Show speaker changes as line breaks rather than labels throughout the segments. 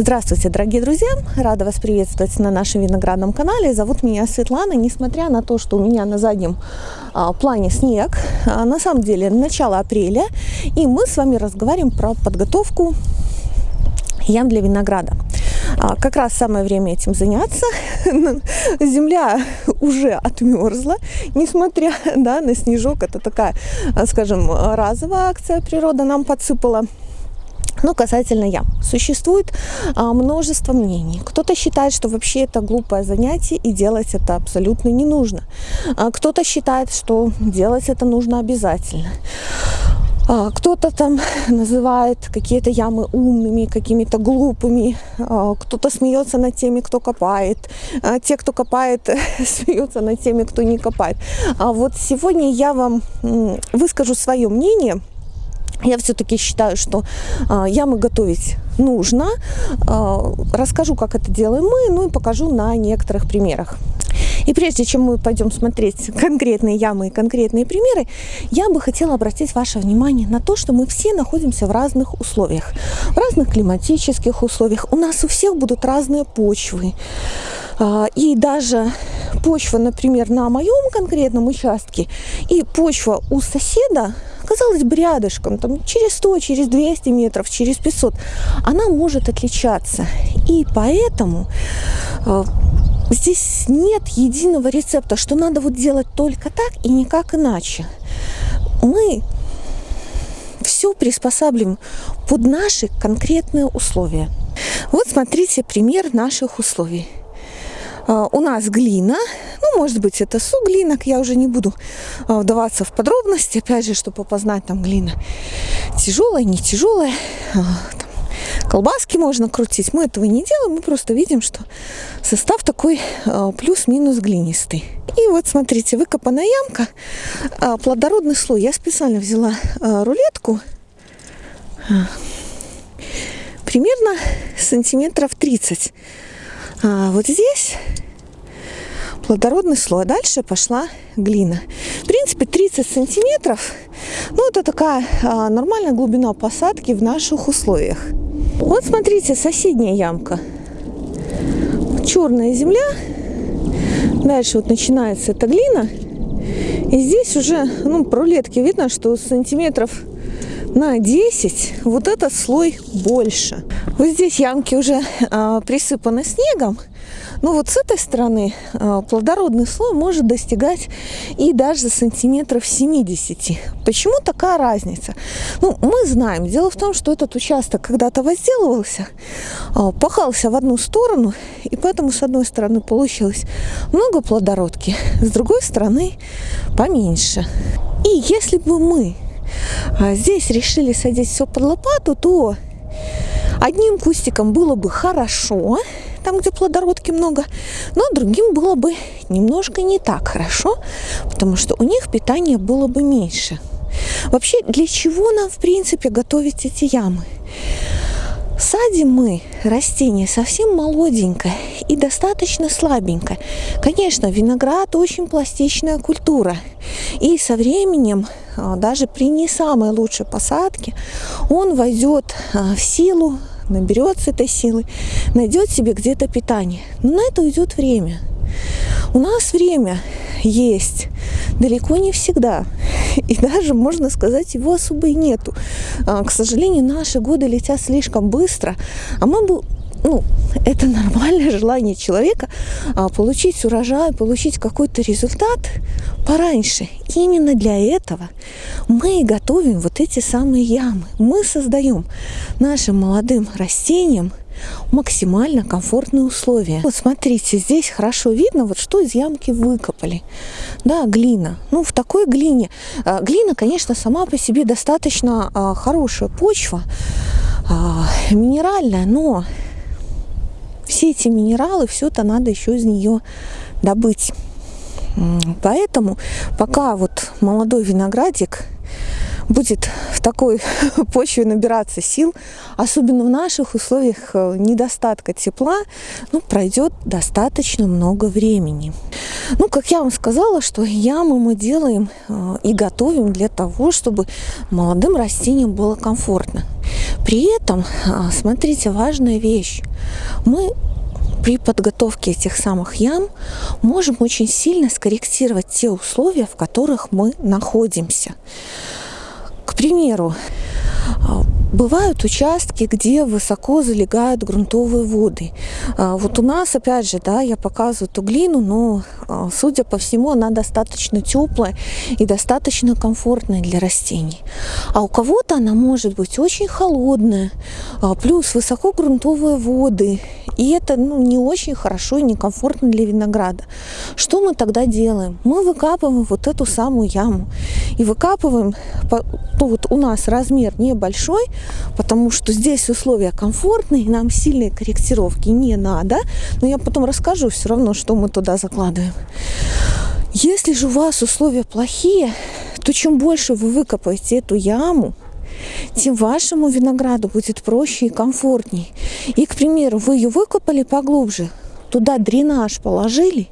Здравствуйте, дорогие друзья! Рада вас приветствовать на нашем виноградном канале. Зовут меня Светлана. Несмотря на то, что у меня на заднем а, плане снег, а, на самом деле начало апреля, и мы с вами разговариваем про подготовку ям для винограда. А, как раз самое время этим заняться. Земля уже отмерзла, несмотря да, на снежок. Это такая, скажем, разовая акция природа нам подсыпала. Но касательно ям. Существует а, множество мнений. Кто-то считает, что вообще это глупое занятие и делать это абсолютно не нужно. А, кто-то считает, что делать это нужно обязательно. А, кто-то там называет какие-то ямы умными, какими-то глупыми. А, кто-то смеется над теми, кто копает. А, те, кто копает, смеются над теми, кто не копает. А вот сегодня я вам выскажу свое мнение – я все-таки считаю, что э, ямы готовить нужно. Э, расскажу, как это делаем мы, ну и покажу на некоторых примерах. И прежде чем мы пойдем смотреть конкретные ямы и конкретные примеры, я бы хотела обратить ваше внимание на то, что мы все находимся в разных условиях, в разных климатических условиях. У нас у всех будут разные почвы. И даже почва, например, на моем конкретном участке и почва у соседа казалось бы, рядышком, там, через 100, через 200 метров, через 500, она может отличаться. И поэтому э, здесь нет единого рецепта, что надо вот делать только так и никак иначе. Мы все приспосабливаем под наши конкретные условия. Вот смотрите пример наших условий. А, у нас глина, может быть, это суглинок, я уже не буду а, вдаваться в подробности, опять же, чтобы опознать там глина тяжелая, не тяжелая, а, колбаски можно крутить. Мы этого не делаем, мы просто видим, что состав такой плюс-минус глинистый. И вот смотрите, выкопанная ямка, плодородный слой. Я специально взяла рулетку, примерно сантиметров 30 а вот здесь плодородный слой. Дальше пошла глина. В принципе, 30 сантиметров. Ну, это такая а, нормальная глубина посадки в наших условиях. Вот смотрите, соседняя ямка. Черная земля. Дальше вот начинается эта глина. И здесь уже, ну, по рулетке видно, что сантиметров на 10 вот этот слой больше. Вот здесь ямки уже а, присыпаны снегом. Но вот с этой стороны а, плодородный слой может достигать и даже сантиметров 70. Почему такая разница? Ну, мы знаем. Дело в том, что этот участок когда-то возделывался, а, пахался в одну сторону, и поэтому с одной стороны получилось много плодородки, с другой стороны поменьше. И если бы мы а здесь решили садить все под лопату, то одним кустиком было бы хорошо, там, где плодородки много, но другим было бы немножко не так хорошо, потому что у них питания было бы меньше. Вообще, для чего нам, в принципе, готовить эти ямы? Садим мы растение совсем молоденькое и достаточно слабенькое. Конечно, виноград очень пластичная культура. И со временем, а, даже при не самой лучшей посадке, он войдет а, в силу, наберется этой силы, найдет себе где-то питание. Но на это уйдет время. У нас время есть далеко не всегда. И даже, можно сказать, его особо и нету. А, к сожалению, наши годы летят слишком быстро, а мы бы ну, это нормальное желание человека а, получить урожай, получить какой-то результат пораньше. Именно для этого мы готовим вот эти самые ямы. Мы создаем нашим молодым растениям максимально комфортные условия. Вот смотрите, здесь хорошо видно, вот что из ямки выкопали. Да, глина. Ну, в такой глине. А, глина, конечно, сама по себе достаточно а, хорошая почва, а, минеральная, но все эти минералы, все это надо еще из нее добыть. Поэтому пока вот молодой виноградик будет в такой почве набираться сил, особенно в наших условиях э, недостатка тепла, ну, пройдет достаточно много времени. Ну, как я вам сказала, что ямы мы делаем э, и готовим для того, чтобы молодым растениям было комфортно. При этом, э, смотрите, важная вещь. Мы при подготовке этих самых ям можем очень сильно скорректировать те условия, в которых мы находимся. Примеру, а, Бывают участки, где высоко залегают грунтовые воды. А, вот у нас, опять же, да, я показываю эту глину, но, а, судя по всему, она достаточно теплая и достаточно комфортная для растений. А у кого-то она может быть очень холодная, плюс высоко грунтовые воды. И это ну, не очень хорошо и некомфортно для винограда. Что мы тогда делаем? Мы выкапываем вот эту самую яму. И выкапываем, ну вот у нас размер небольшой, потому что здесь условия комфортные, нам сильные корректировки не надо. Но я потом расскажу все равно, что мы туда закладываем. Если же у вас условия плохие, то чем больше вы выкопаете эту яму, тем вашему винограду будет проще и комфортней. И, к примеру, вы ее выкопали поглубже, туда дренаж положили,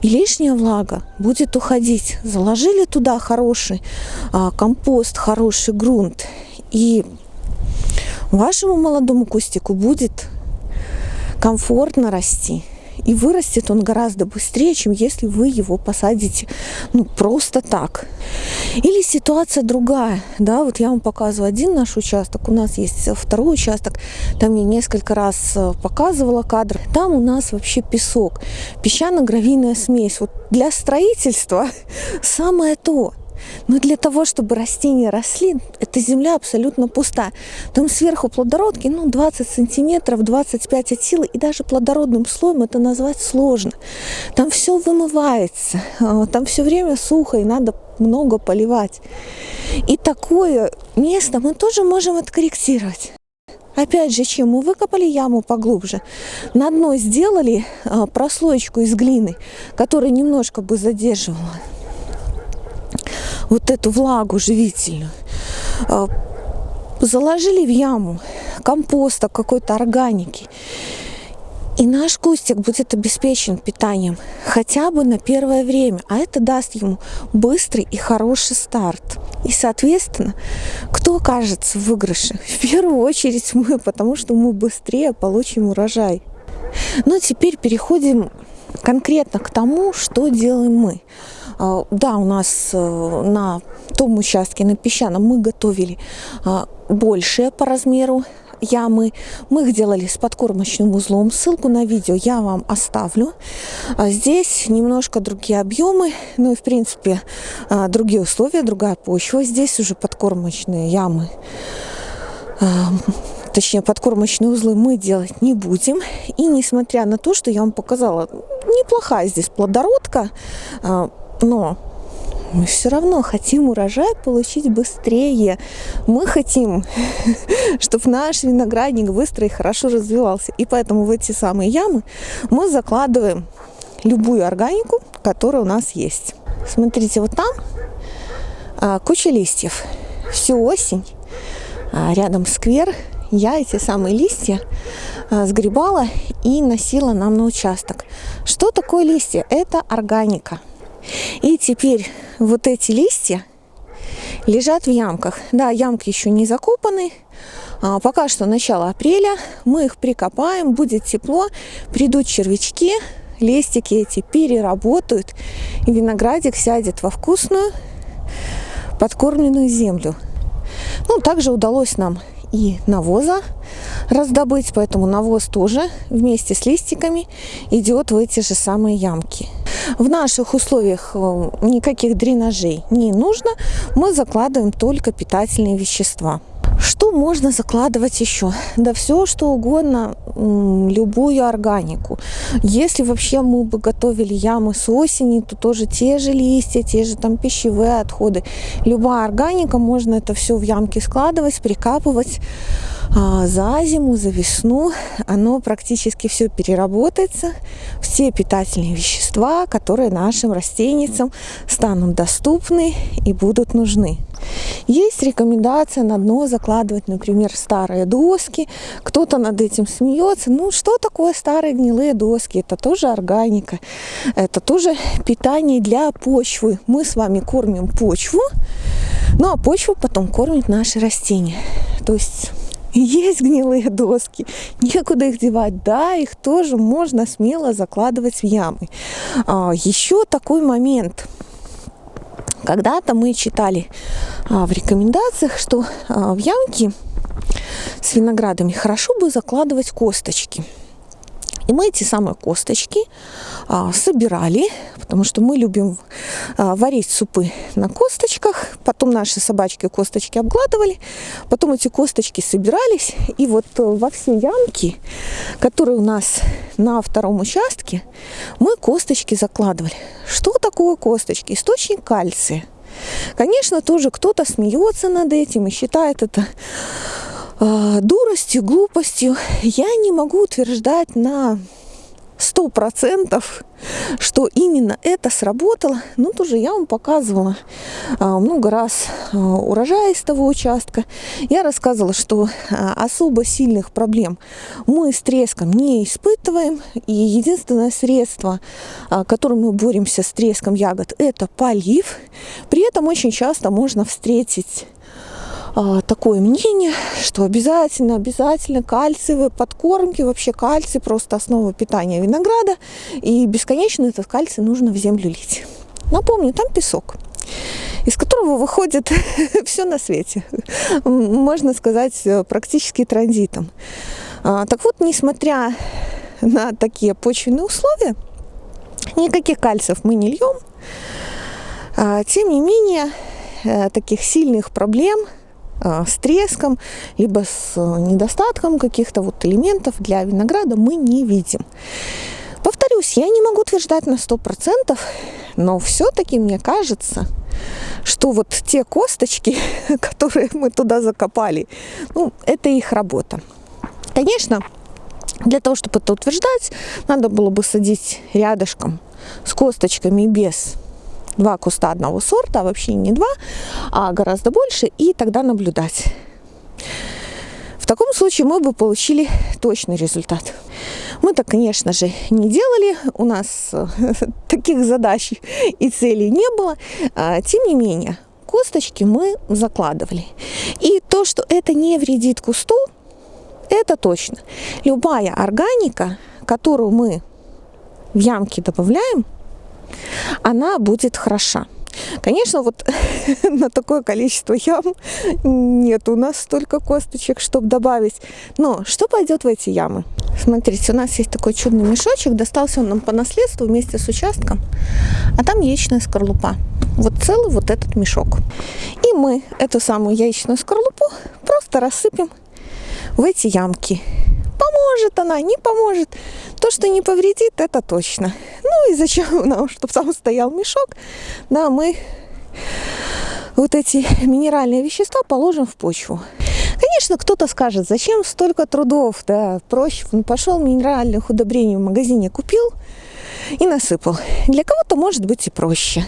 и лишняя влага будет уходить. Заложили туда хороший а, компост, хороший грунт, и вашему молодому кустику будет комфортно расти. И вырастет он гораздо быстрее, чем если вы его посадите ну, просто так. Или ситуация другая. Да, вот я вам показываю один наш участок. У нас есть второй участок. Там я несколько раз э, показывала кадр. Там у нас вообще песок. Песчано-гравийная смесь. Вот для строительства самое то. Но для того, чтобы растения росли, эта земля абсолютно пуста. Там сверху плодородки, ну, 20 сантиметров, 25 от силы, и даже плодородным слоем это назвать сложно. Там все вымывается, а, там все время сухо, и надо много поливать. И такое место мы тоже можем откорректировать. Опять же, чем мы выкопали яму поглубже, на дно сделали а, прослоечку из глины, которая немножко бы задерживала вот эту влагу живительную. А, заложили в яму компоста, какой-то органики. И наш кустик будет обеспечен питанием хотя бы на первое время, а это даст ему быстрый и хороший старт. И, соответственно, кто окажется в выигрыше? В первую очередь мы, потому что мы быстрее получим урожай. Но теперь переходим конкретно к тому, что делаем мы. А, да, у нас э, на том участке, на песчаном, мы готовили а, большие по размеру ямы. Мы их делали с подкормочным узлом. Ссылку на видео я вам оставлю. А здесь немножко другие объемы, ну и в принципе другие условия, другая почва. Здесь уже подкормочные ямы точнее подкормочные узлы мы делать не будем. И несмотря на то, что я вам показала, неплохая здесь плодородка, но мы все равно хотим урожай получить быстрее. Мы хотим, чтобы наш виноградник быстро и хорошо развивался. И поэтому в эти самые ямы мы закладываем любую органику, которая у нас есть. Смотрите, вот там а, куча листьев. Всю осень а, рядом сквер. Я эти самые листья а, сгребала и носила нам на участок. Что такое листья? Это органика. И теперь вот эти листья лежат в ямках. Да, ямки еще не закопаны. А, пока что начало апреля. Мы их прикопаем, будет тепло, придут червячки, листики эти переработают, и виноградик сядет во вкусную подкормленную землю. Ну, также удалось нам и навоза раздобыть, поэтому навоз тоже вместе с листиками идет в эти же самые ямки. В наших условиях э, никаких дренажей не нужно, мы закладываем только питательные вещества. Что можно закладывать еще? Да все, что угодно, любую органику. Если вообще мы бы готовили ямы с осени, то тоже те же листья, те же там пищевые отходы. Любая органика, можно это все в ямки складывать, прикапывать. А, за зиму, за весну оно практически все переработается, все питательные вещества, которые нашим растениям станут доступны и будут нужны. Есть рекомендация на дно закладывать, например, старые доски. Кто-то над этим смеется. Ну, что такое старые гнилые доски? Это тоже органика. Это тоже питание для почвы. Мы с вами кормим почву, ну а почву потом кормят наши растения. То есть есть гнилые доски, некуда их девать. Да, их тоже можно смело закладывать в ямы. А, еще такой момент – когда-то мы читали а, в рекомендациях, что а, в ямки с виноградами хорошо бы закладывать косточки. И мы эти самые косточки собирали, потому что мы любим а, варить супы на косточках. Потом наши собачки косточки обгладывали. Потом эти косточки собирались. И вот э, во все ямки, которые у нас на втором участке, мы косточки закладывали. Что такое косточки? Источник кальция. Конечно, тоже кто-то смеется над этим и считает это э, дуростью, глупостью. Я не могу утверждать на сто процентов, что именно это сработало. Ну, тоже я вам показывала а, много раз а, урожай из того участка. Я рассказывала, что а, особо сильных проблем мы с треском не испытываем. И единственное средство, которым мы боремся с треском ягод, это полив. При этом очень часто можно встретить такое мнение, что обязательно, обязательно кальциевые подкормки, вообще кальций просто основа питания винограда, и бесконечно этот кальций нужно в землю лить. Напомню, там песок из которого выходит все на свете, можно сказать, практически транзитом. А, так вот, несмотря на такие почвенные условия, никаких кальциев мы не льем. А, тем не менее, э, таких сильных проблем – Э, с треском, либо с э, недостатком каких-то вот элементов для винограда мы не видим. Повторюсь, я не могу утверждать на 100%, но все-таки мне кажется, что вот те косточки, которые мы туда закопали, ну, это их работа. Конечно, для того, чтобы это утверждать, надо было бы садить рядышком с косточками без два куста одного сорта, а вообще не два, а гораздо больше, и тогда наблюдать. В таком случае мы бы получили точный результат. Мы так, конечно же, не делали, у нас э, таких задач и целей не было. А, тем не менее, косточки мы закладывали. И то, что это не вредит кусту, это точно. Любая органика, которую мы в ямки добавляем, она будет хороша. Конечно, вот на такое количество ям нет у нас столько косточек, чтобы добавить. Но что пойдет в эти ямы? Смотрите, у нас есть такой чудный мешочек, достался он нам по наследству вместе с участком, а там яичная скорлупа. Вот целый вот этот мешок. И мы эту самую яичную скорлупу просто рассыпем в эти ямки. Поможет она, не поможет. То, что не повредит, это точно. Ну и зачем нам, чтобы там стоял мешок, да, мы вот эти минеральные вещества положим в почву. Конечно, кто-то скажет, зачем столько трудов, да, проще, ну, пошел минеральных удобрений в магазине купил и насыпал. Для кого-то может быть и проще.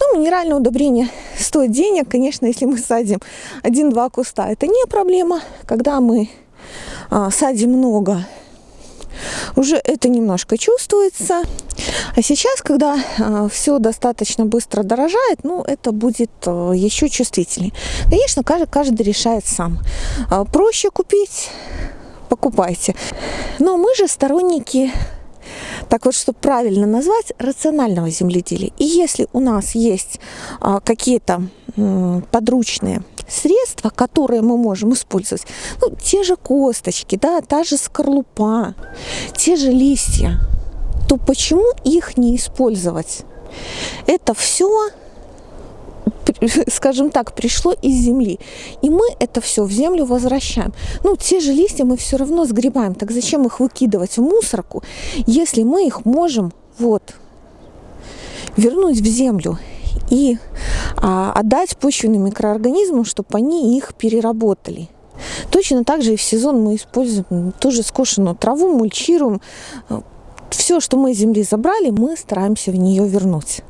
Ну, минеральное удобрение стоит денег, конечно, если мы садим один-два куста, это не проблема. Когда мы а, садим много, уже это немножко чувствуется. А сейчас, когда а, все достаточно быстро дорожает, ну, это будет а, еще чувствительнее. Конечно, каждый, каждый решает сам. А, проще купить, покупайте. Но мы же сторонники так вот, чтобы правильно назвать, рационального земледелия. И если у нас есть какие-то подручные средства, которые мы можем использовать, ну, те же косточки, да, та же скорлупа, те же листья, то почему их не использовать? Это все скажем так, пришло из земли. И мы это все в землю возвращаем. Ну, те же листья мы все равно сгребаем. Так зачем их выкидывать в мусорку, если мы их можем вот вернуть в землю и а, отдать почвенным микроорганизмам, чтобы они их переработали. Точно так же и в сезон мы используем тоже скошенную траву, мульчируем. Все, что мы из земли забрали, мы стараемся в нее вернуть.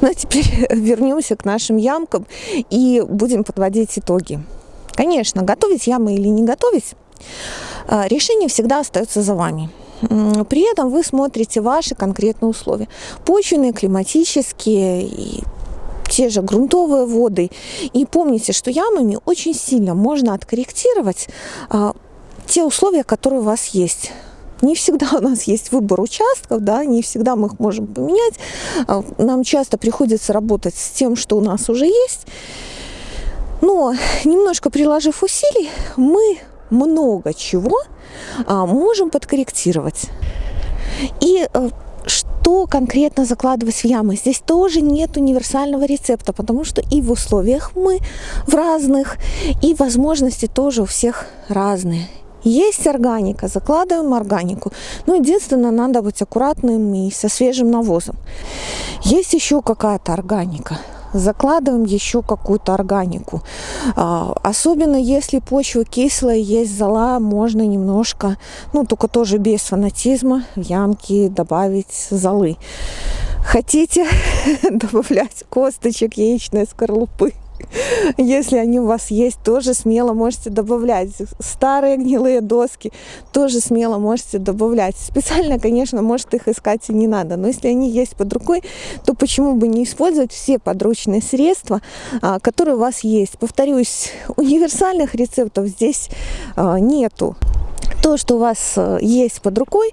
Ну а теперь вернемся к нашим ямкам и будем подводить итоги. Конечно, готовить ямы или не готовить, а, решение всегда остается за вами. При этом вы смотрите ваши конкретные условия. Почвенные, климатические и те же грунтовые воды. И помните, что ямами очень сильно можно откорректировать а, те условия, которые у вас есть. Не всегда у нас есть выбор участков, да, не всегда мы их можем поменять. А, нам часто приходится работать с тем, что у нас уже есть. Но немножко приложив усилий, мы много чего а, можем подкорректировать. И э, что конкретно закладывать в ямы. Здесь тоже нет универсального рецепта, потому что и в условиях мы в разных, и возможности тоже у всех разные. Есть органика, закладываем органику. Ну, единственное, надо быть аккуратным и со свежим навозом. Есть еще какая-то органика закладываем еще какую-то органику. А, особенно если почва кислая, есть зола, можно немножко, ну только тоже без фанатизма, в ямки добавить золы. Хотите добавлять косточек яичной скорлупы? Если они у вас есть, тоже смело можете добавлять. Старые гнилые доски тоже смело можете добавлять. Специально, конечно, может их искать и не надо. Но если они есть под рукой, то почему бы не использовать все подручные средства, а, которые у вас есть. Повторюсь, универсальных рецептов здесь а, нету то, что у вас э, есть под рукой,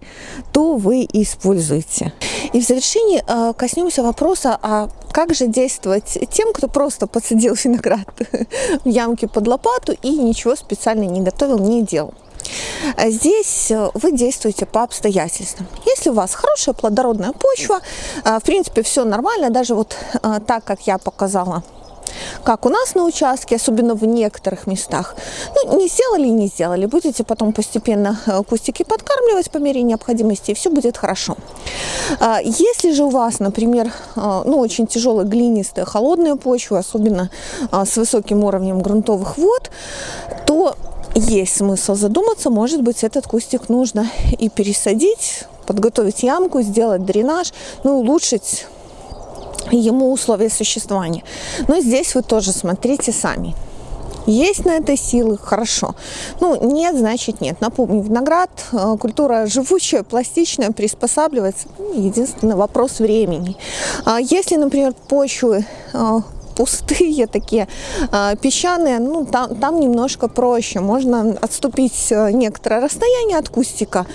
то вы используете. И в завершении э, коснемся вопроса, а как же действовать тем, кто просто подсадил виноград в ямке под лопату и ничего специально не готовил, не делал. Здесь э, вы действуете по обстоятельствам. Если у вас хорошая плодородная почва, в принципе, все нормально, даже вот так, как я показала как у нас на участке, особенно в некоторых местах. Ну, не сделали и не сделали. Будете потом постепенно э, кустики подкармливать по мере необходимости, и все будет хорошо. А, если же у вас, например, э, ну, очень тяжелая глинистая холодная почва, особенно а, с высоким уровнем грунтовых вод, то есть смысл задуматься, может быть, этот кустик нужно и пересадить, подготовить ямку, сделать дренаж, ну, улучшить ему условия существования. Но здесь вы тоже смотрите сами. Есть на это силы, хорошо. Ну, нет, значит нет. Напомню, виноград, э, культура живучая, пластичная, приспосабливается. Ну, единственный вопрос времени. А если, например, почвы э, пустые такие, а, песчаные, ну, там, там немножко проще. Можно отступить э, некоторое расстояние от кустика,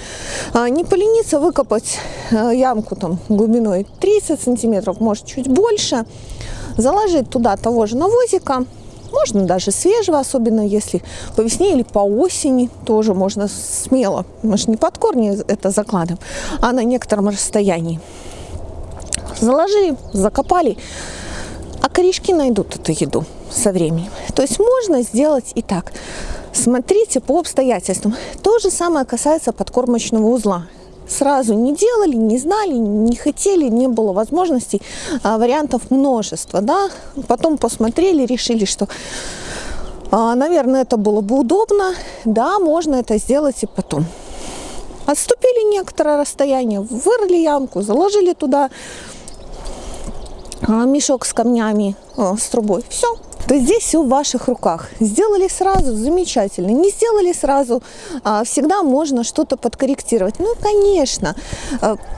а, не полениться выкопать э, ямку там глубиной 30 сантиметров, может чуть больше, заложить туда того же навозика, можно даже свежего, особенно если по весне или по осени, тоже можно смело. Мы же не под корни это закладываем, а на некотором расстоянии. Заложили, закопали, а корешки найдут эту еду со временем. То есть можно сделать и так. Смотрите по обстоятельствам. То же самое касается подкормочного узла. Сразу не делали, не знали, не хотели, не было возможностей, а вариантов множество. Да? Потом посмотрели, решили, что а, наверное, это было бы удобно. Да, можно это сделать и потом. Отступили некоторое расстояние, вырыли ямку, заложили туда мешок с камнями, а, с трубой. Все. То здесь все в ваших руках. Сделали сразу, замечательно. Не сделали сразу, а, всегда можно что-то подкорректировать. Ну, конечно,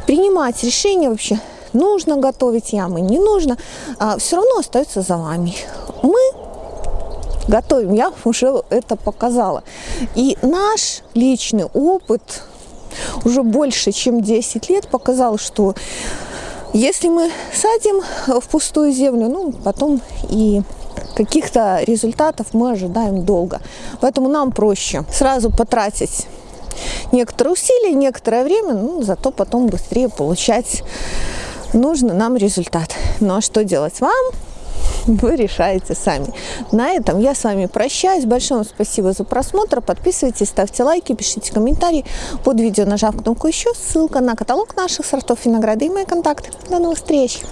принимать решение вообще, нужно готовить ямы, не нужно, все равно остается за вами. Мы готовим, я уже это показала. И наш личный опыт уже больше, чем 10 лет показал, что если мы садим в пустую землю, ну, потом и каких-то результатов мы ожидаем долго. Поэтому нам проще сразу потратить некоторые усилия, некоторое время, ну, зато потом быстрее получать нужный нам результат. Ну а что делать вам? вы решаете сами. На этом я с вами прощаюсь. Большое вам спасибо за просмотр. Подписывайтесь, ставьте лайки, пишите комментарии под видео, нажав кнопку еще. Ссылка на каталог наших сортов винограда и мои контакты. До новых встреч!